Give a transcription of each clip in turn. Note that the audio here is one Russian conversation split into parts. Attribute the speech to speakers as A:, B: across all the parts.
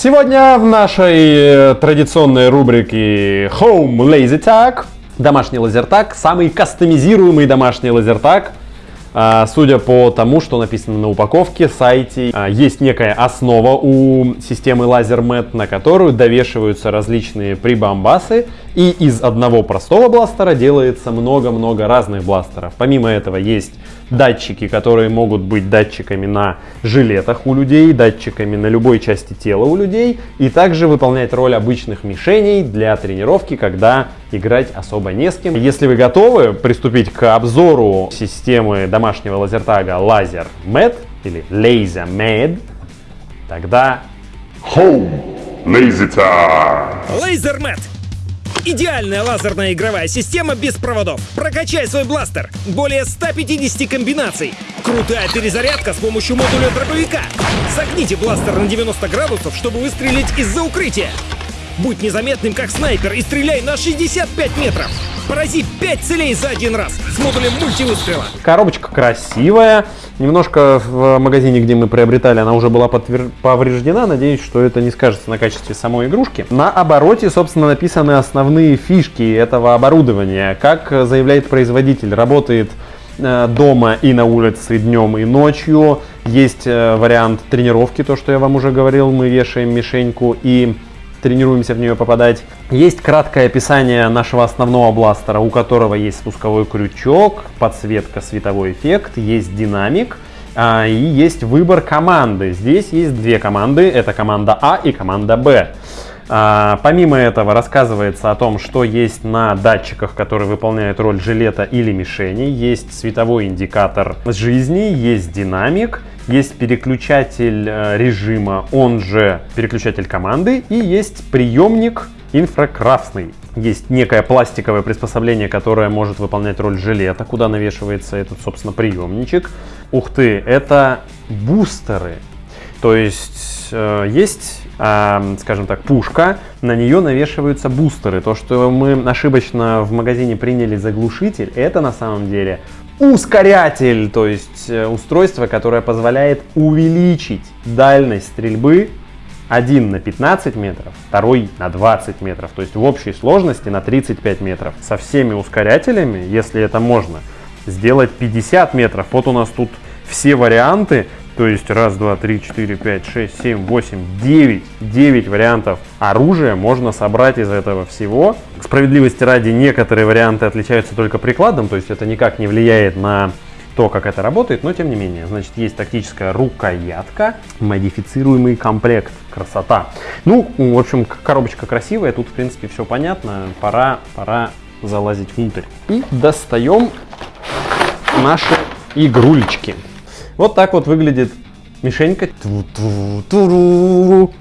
A: Сегодня в нашей э, традиционной рубрике Home Lazy Tag домашний лазертаг, самый кастомизируемый домашний лазертаг – а, судя по тому, что написано на упаковке, сайте, а, есть некая основа у системы LaserMet, на которую довешиваются различные прибамбасы, и из одного простого бластера делается много-много разных бластеров. Помимо этого есть датчики, которые могут быть датчиками на жилетах у людей, датчиками на любой части тела у людей, и также выполнять роль обычных мишеней для тренировки, когда играть особо не с кем. Если вы готовы приступить к обзору системы домашнего лазертага Laser Med или Laser Med, тогда
B: Home Laser Tag!
C: Laser Med Идеальная лазерная игровая система без проводов. Прокачай свой бластер. Более 150 комбинаций. Крутая перезарядка с помощью модуля дробовика. Согните бластер на 90 градусов, чтобы выстрелить из-за укрытия. Будь незаметным, как снайпер, и стреляй на 65 метров. Порази 5 целей за один раз с модулем мультивыстрела.
A: Коробочка красивая. Немножко в магазине, где мы приобретали, она уже была повреждена. Надеюсь, что это не скажется на качестве самой игрушки. На обороте, собственно, написаны основные фишки этого оборудования. Как заявляет производитель, работает э, дома и на улице днем и ночью. Есть э, вариант тренировки, то, что я вам уже говорил, мы вешаем мишеньку и тренируемся в нее попадать. Есть краткое описание нашего основного бластера, у которого есть спусковой крючок, подсветка, световой эффект, есть динамик а, и есть выбор команды. Здесь есть две команды, это команда А и команда Б. А, помимо этого рассказывается о том, что есть на датчиках, которые выполняют роль жилета или мишени. Есть световой индикатор жизни, есть динамик, есть переключатель э, режима, он же переключатель команды, и есть приемник инфракрасный. Есть некое пластиковое приспособление, которое может выполнять роль жилета, куда навешивается этот, собственно, приемничек. Ух ты, это бустеры. То есть э, есть, э, скажем так, пушка, на нее навешиваются бустеры. То, что мы ошибочно в магазине приняли за глушитель, это на самом деле ускорятель, то есть э, устройство, которое позволяет увеличить дальность стрельбы один на 15 метров, второй на 20 метров, то есть в общей сложности на 35 метров. Со всеми ускорятелями, если это можно, сделать 50 метров. Вот у нас тут все варианты, то есть раз, два, три, четыре, пять, шесть, семь, восемь, девять. Девять вариантов оружия можно собрать из этого всего. К справедливости ради, некоторые варианты отличаются только прикладом, то есть это никак не влияет на то, как это работает, но тем не менее. Значит, есть тактическая рукоятка, модифицируемый комплект. Красота. Ну, в общем, коробочка красивая, тут, в принципе, все понятно. Пора, пора залазить внутрь. И достаем наши игрульчики. Вот так вот выглядит мишенька.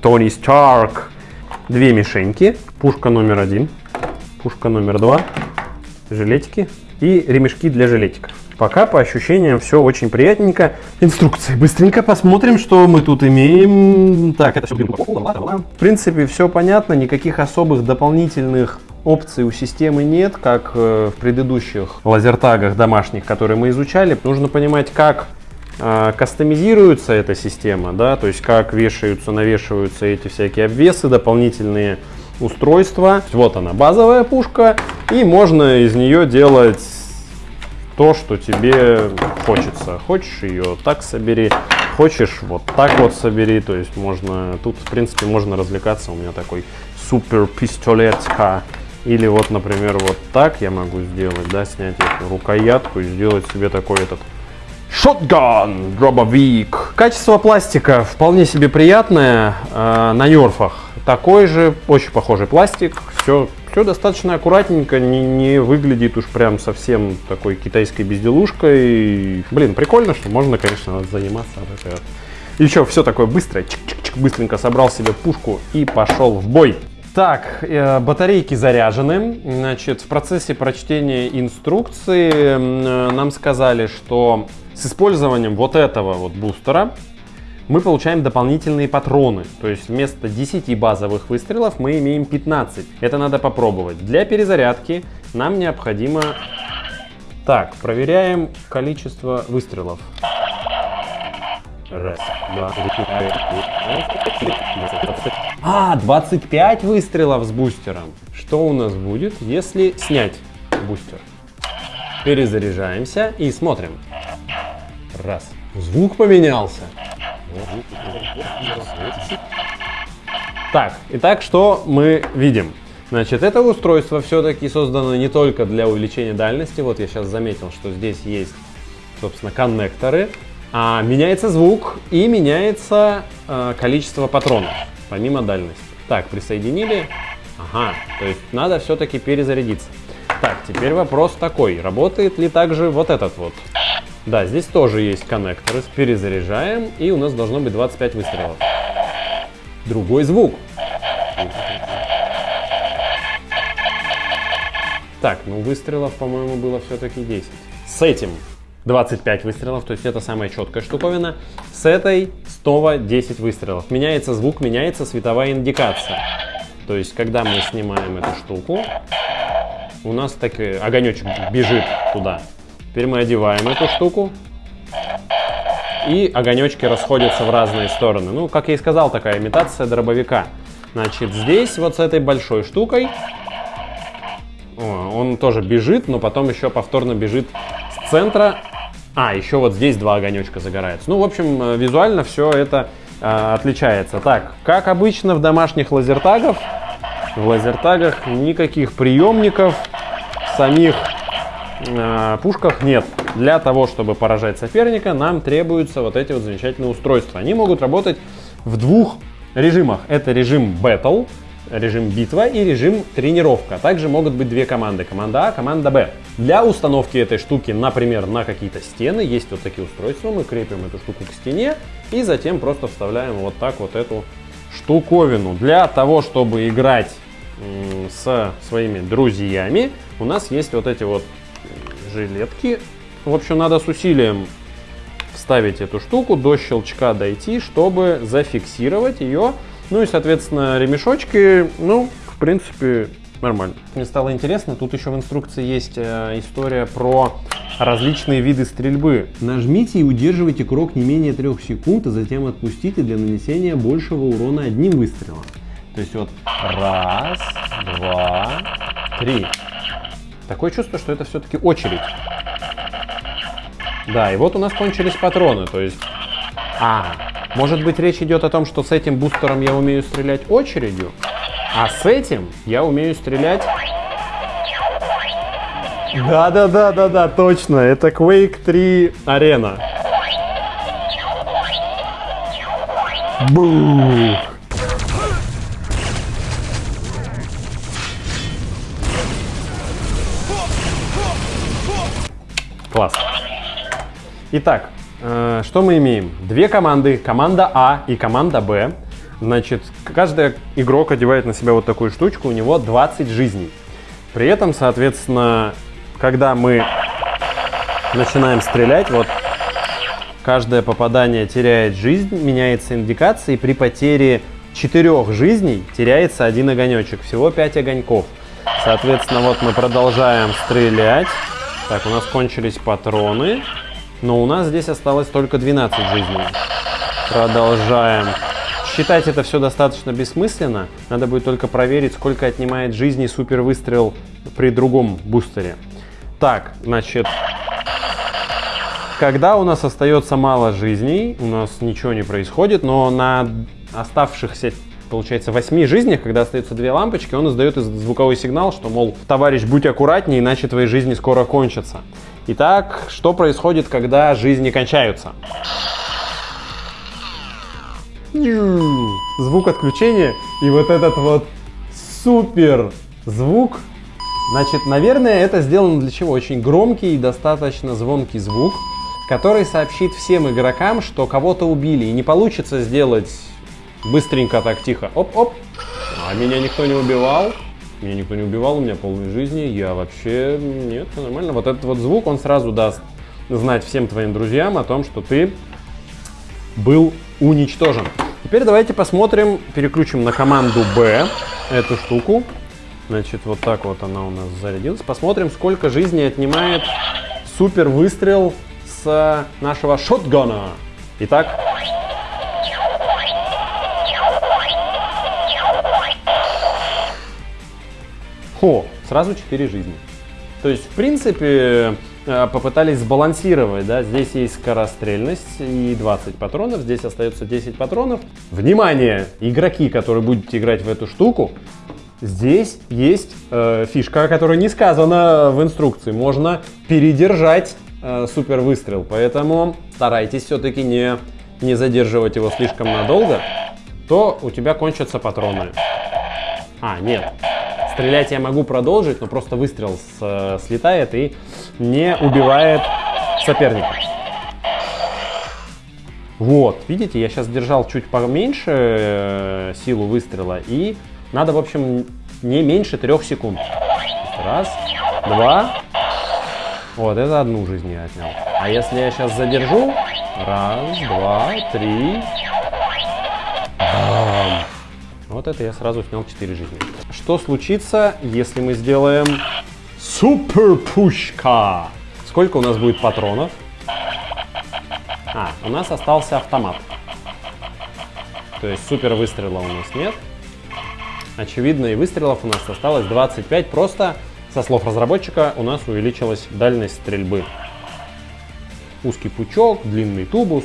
A: Тони Старк. Две мишеньки. Пушка номер один. Пушка номер два. Жилетики. И ремешки для жилетиков. Пока по ощущениям все очень приятненько. Инструкции. Быстренько посмотрим, что мы тут имеем. Так, это все В принципе, все понятно. Никаких особых дополнительных опций у системы нет, как э, в предыдущих лазертагах домашних, которые мы изучали. Нужно понимать, как кастомизируется эта система, да, то есть как вешаются, навешиваются эти всякие обвесы, дополнительные устройства. Вот она, базовая пушка, и можно из нее делать то, что тебе хочется. Хочешь ее так собери, хочешь вот так вот собери, то есть можно, тут в принципе можно развлекаться, у меня такой супер пистолетка. Или вот, например, вот так я могу сделать, да, снять эту рукоятку и сделать себе такой этот Shotgun дробовик. Качество пластика вполне себе приятное э, на нерфах. Такой же, очень похожий пластик. Все, все достаточно аккуратненько, не, не выглядит уж прям совсем такой китайской безделушкой. Блин, прикольно, что можно, конечно, заниматься. И что, все такое быстрое, чик -чик -чик, быстренько собрал себе пушку и пошел в бой. Так, э, батарейки заряжены. Значит, в процессе прочтения инструкции э, нам сказали, что с использованием вот этого вот бустера мы получаем дополнительные патроны. То есть вместо 10 базовых выстрелов мы имеем 15. Это надо попробовать. Для перезарядки нам необходимо... Так, проверяем количество выстрелов. Раз, два, три, А, 25 выстрелов с бустером. Что у нас будет, если снять бустер? Перезаряжаемся и смотрим. Раз. Звук поменялся. Так, итак, что мы видим? Значит, это устройство все-таки создано не только для увеличения дальности. Вот я сейчас заметил, что здесь есть, собственно, коннекторы. А меняется звук и меняется э, количество патронов, помимо дальности. Так, присоединили. Ага, то есть надо все-таки перезарядиться. Так, теперь вопрос такой, работает ли также вот этот вот? Да, здесь тоже есть коннекторы, перезаряжаем, и у нас должно быть 25 выстрелов. Другой звук. Так, ну выстрелов, по-моему, было все-таки 10. С этим 25 выстрелов, то есть это самая четкая штуковина. С этой снова 10 выстрелов. Меняется звук, меняется световая индикация. То есть, когда мы снимаем эту штуку, у нас так огонечек бежит туда. Теперь мы одеваем эту штуку, и огонечки расходятся в разные стороны. Ну, как я и сказал, такая имитация дробовика. Значит, здесь вот с этой большой штукой он тоже бежит, но потом еще повторно бежит с центра. А, еще вот здесь два огонечка загораются. Ну, в общем, э, визуально все это э, отличается. Так, как обычно в домашних лазертагах, в лазертагах никаких приемников, самих э, пушках нет. Для того, чтобы поражать соперника, нам требуются вот эти вот замечательные устройства. Они могут работать в двух режимах. Это режим Battle, режим битва и режим тренировка. Также могут быть две команды, команда А, команда Б. Для установки этой штуки, например, на какие-то стены, есть вот такие устройства, мы крепим эту штуку к стене и затем просто вставляем вот так вот эту штуковину. Для того, чтобы играть с своими друзьями, у нас есть вот эти вот жилетки. В общем, надо с усилием вставить эту штуку, до щелчка дойти, чтобы зафиксировать ее ну и, соответственно, ремешочки, ну, в принципе, нормально. Мне стало интересно, тут еще в инструкции есть э, история про различные виды стрельбы. Нажмите и удерживайте крок не менее 3 секунд, а затем отпустите для нанесения большего урона одним выстрелом. То есть вот раз, два, три. Такое чувство, что это все-таки очередь. Да, и вот у нас кончились патроны, то есть... А, может быть, речь идет о том, что с этим бустером я умею стрелять очередью, а с этим я умею стрелять... Да-да-да-да-да, точно, это Quake 3 арена. Бух! Класс. Итак, Э, что мы имеем? Две команды, команда А и команда Б. Значит, каждый игрок одевает на себя вот такую штучку, у него 20 жизней. При этом, соответственно, когда мы начинаем стрелять, вот каждое попадание теряет жизнь, меняется индикация, и при потере четырех жизней теряется один огонечек, всего 5 огоньков. Соответственно, вот мы продолжаем стрелять. Так, у нас кончились патроны. Но у нас здесь осталось только 12 жизней. Продолжаем. Считать это все достаточно бессмысленно. Надо будет только проверить, сколько отнимает жизни супер выстрел при другом бустере. Так, значит, когда у нас остается мало жизней, у нас ничего не происходит, но на оставшихся получается, 8 жизнях, когда остаются две лампочки, он издает звуковой сигнал, что, мол, товарищ, будь аккуратнее, иначе твои жизни скоро кончатся. Итак, что происходит, когда жизни кончаются? Звук отключения и вот этот вот супер звук. Значит, наверное, это сделано для чего? Очень громкий и достаточно звонкий звук, который сообщит всем игрокам, что кого-то убили. И не получится сделать быстренько так тихо. Оп-оп. А меня никто не убивал. Меня никто не убивал, у меня полной жизни, я вообще... Нет, все нормально. Вот этот вот звук, он сразу даст знать всем твоим друзьям о том, что ты был уничтожен. Теперь давайте посмотрим, переключим на команду B эту штуку. Значит, вот так вот она у нас зарядилась. Посмотрим, сколько жизни отнимает супер выстрел с нашего шотгана. Итак, О, сразу 4 жизни. То есть, в принципе, э, попытались сбалансировать, да, здесь есть скорострельность и 20 патронов, здесь остается 10 патронов. Внимание, игроки, которые будете играть в эту штуку, здесь есть э, фишка, которая не сказана в инструкции, можно передержать э, супер выстрел, поэтому старайтесь все-таки не, не задерживать его слишком надолго, то у тебя кончатся патроны. А, нет, Стрелять я могу продолжить, но просто выстрел с, э, слетает и не убивает соперника. Вот, видите, я сейчас держал чуть поменьше э, силу выстрела, и надо, в общем, не меньше трех секунд. Раз, два, вот, это одну жизнь я отнял. А если я сейчас задержу, раз, два, три. Вот это я сразу снял 4 жизни. Что случится, если мы сделаем супер пушка? Сколько у нас будет патронов? А, у нас остался автомат. То есть супер выстрела у нас нет. Очевидно, и выстрелов у нас осталось 25. Просто, со слов разработчика, у нас увеличилась дальность стрельбы. Узкий пучок, длинный тубус,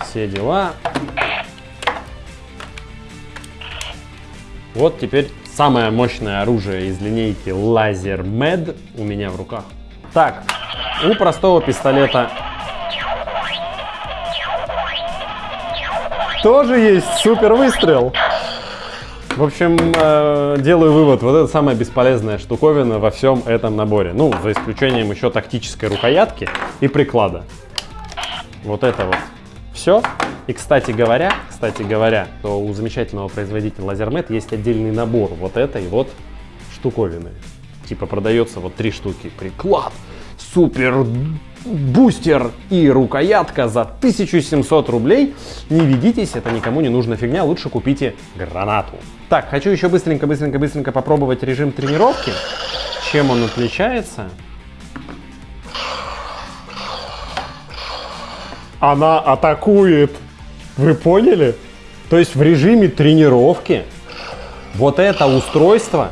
A: все дела. Вот теперь самое мощное оружие из линейки Laser Med у меня в руках. Так, у простого пистолета тоже есть супер выстрел. В общем, э, делаю вывод, вот это самая бесполезная штуковина во всем этом наборе. Ну, за исключением еще тактической рукоятки и приклада. Вот это вот все. И, кстати говоря, кстати говоря, то у замечательного производителя LaserMet есть отдельный набор вот этой вот штуковины. Типа продается вот три штуки. Приклад, супер бустер и рукоятка за 1700 рублей. Не ведитесь, это никому не нужна фигня, лучше купите гранату. Так, хочу еще быстренько-быстренько-быстренько попробовать режим тренировки. Чем он отличается? Она атакует вы поняли? То есть в режиме тренировки вот это устройство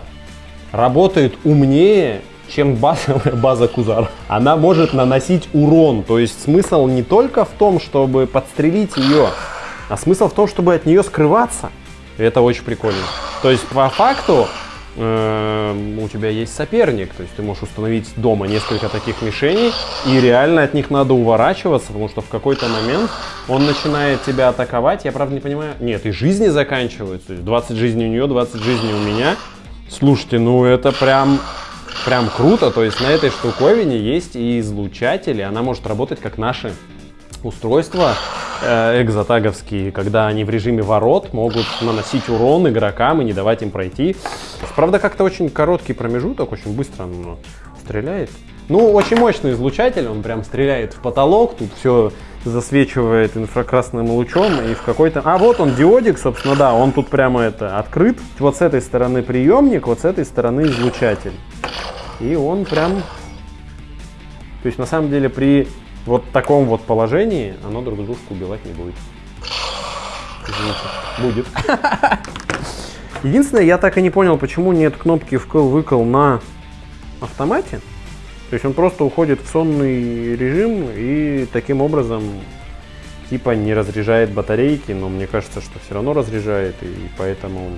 A: работает умнее, чем базовая база Кузар. Она может наносить урон. То есть смысл не только в том, чтобы подстрелить ее, а смысл в том, чтобы от нее скрываться. Это очень прикольно. То есть по факту у тебя есть соперник, то есть ты можешь установить дома несколько таких мишеней, и реально от них надо уворачиваться, потому что в какой-то момент он начинает тебя атаковать, я правда не понимаю, нет, и жизни заканчиваются, то есть 20 жизней у нее, 20 жизней у меня. Слушайте, ну это прям, прям круто, то есть на этой штуковине есть и излучатели, она может работать как наши устройства экзотаговские, когда они в режиме ворот могут наносить урон игрокам и не давать им пройти. Правда, как-то очень короткий промежуток, очень быстро он стреляет. Ну, очень мощный излучатель, он прям стреляет в потолок, тут все засвечивает инфракрасным лучом и в какой-то... А, вот он, диодик, собственно, да, он тут прямо это открыт. Вот с этой стороны приемник, вот с этой стороны излучатель. И он прям... То есть, на самом деле, при вот в таком вот положении оно друг дружку убивать не будет. Извините. Будет. Единственное, я так и не понял, почему нет кнопки вкл-выкл на автомате. То есть он просто уходит в сонный режим и таким образом типа не разряжает батарейки, но мне кажется, что все равно разряжает, и поэтому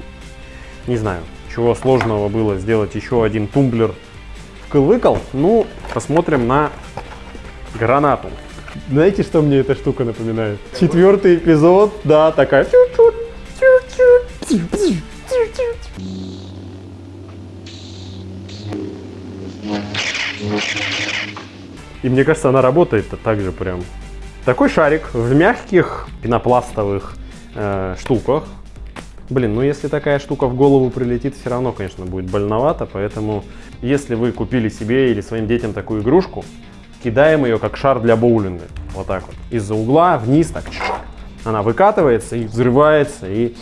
A: не знаю, чего сложного было сделать еще один тумблер вкл-выкл. Ну, посмотрим на гранату. Знаете, что мне эта штука напоминает? Четвертый эпизод, да, такая. И мне кажется, она работает так же прям. Такой шарик в мягких пенопластовых э, штуках. Блин, ну если такая штука в голову прилетит, все равно, конечно, будет больновато. Поэтому, если вы купили себе или своим детям такую игрушку, кидаем ее как шар для боулинга. Вот так вот. Из-за угла вниз так. Она выкатывается и взрывается. И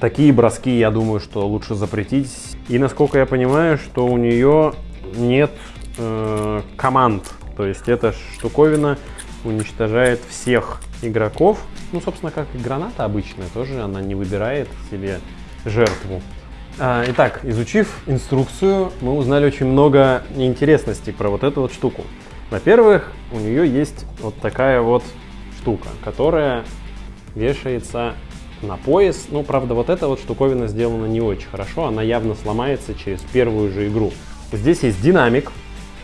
A: такие броски, я думаю, что лучше запретить. И насколько я понимаю, что у нее нет э, команд. То есть эта штуковина уничтожает всех игроков. Ну, собственно, как и граната обычная, тоже она не выбирает себе жертву. А, Итак, изучив инструкцию, мы узнали очень много интересностей про вот эту вот штуку. Во-первых, у нее есть вот такая вот штука, которая вешается на пояс. Ну, правда, вот эта вот штуковина сделана не очень хорошо, она явно сломается через первую же игру. Здесь есть динамик,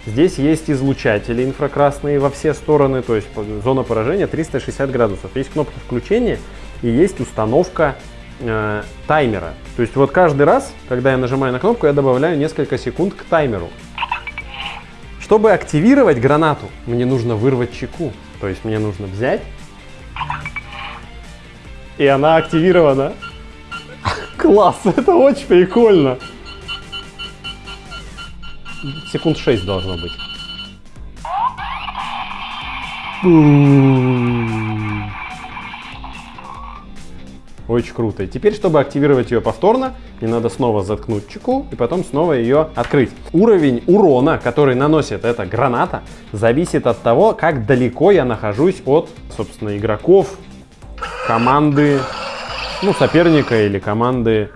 A: здесь есть излучатели инфракрасные во все стороны, то есть зона поражения 360 градусов. Есть кнопка включения и есть установка э, таймера. То есть вот каждый раз, когда я нажимаю на кнопку, я добавляю несколько секунд к таймеру. Чтобы активировать гранату, мне нужно вырвать чеку. То есть мне нужно взять, и она активирована. Класс, это очень прикольно. Секунд 6 должно быть. Очень круто. И теперь, чтобы активировать ее повторно, мне надо снова заткнуть чеку и потом снова ее открыть. Уровень урона, который наносит эта граната, зависит от того, как далеко я нахожусь от, собственно, игроков, команды, ну, соперника или команды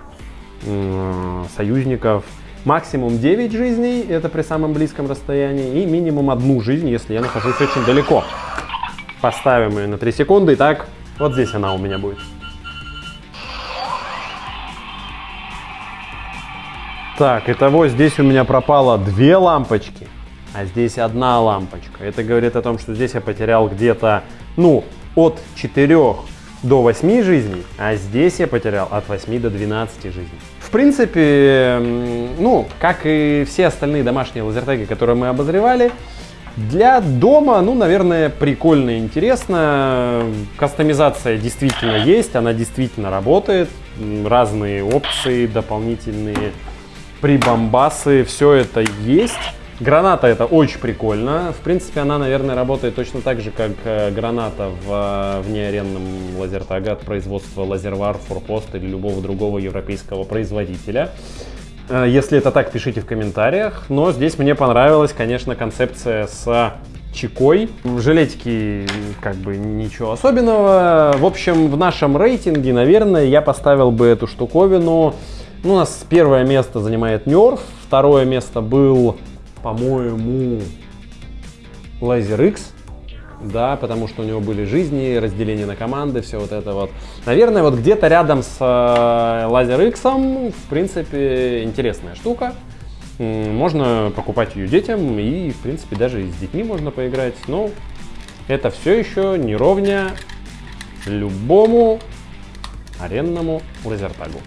A: союзников. Максимум 9 жизней, это при самом близком расстоянии, и минимум одну жизнь, если я нахожусь очень далеко. Поставим ее на 3 секунды, Итак, вот здесь она у меня будет. Так, итого здесь у меня пропало две лампочки, а здесь одна лампочка. Это говорит о том, что здесь я потерял где-то, ну, от 4 до 8 жизней, а здесь я потерял от 8 до 12 жизней. В принципе, ну, как и все остальные домашние лазертаги, которые мы обозревали, для дома, ну, наверное, прикольно и интересно. Кастомизация действительно есть, она действительно работает. Разные опции дополнительные прибамбасы, все это есть. Граната это очень прикольно. В принципе, она, наверное, работает точно так же, как э, граната в э, внеаренном лазертага от производства Лазервар, Форпост или любого другого европейского производителя. Э, Если это так, пишите в комментариях. Но здесь мне понравилась, конечно, концепция с чекой. Жилетики как бы ничего особенного. В общем, в нашем рейтинге, наверное, я поставил бы эту штуковину. Ну, у нас первое место занимает Nerf, второе место был, по-моему, Laser X. Да, потому что у него были жизни, разделение на команды, все вот это вот. Наверное, вот где-то рядом с э, X, в принципе, интересная штука. Можно покупать ее детям и, в принципе, даже с детьми можно поиграть. Но это все еще не ровня любому аренному лазертагу.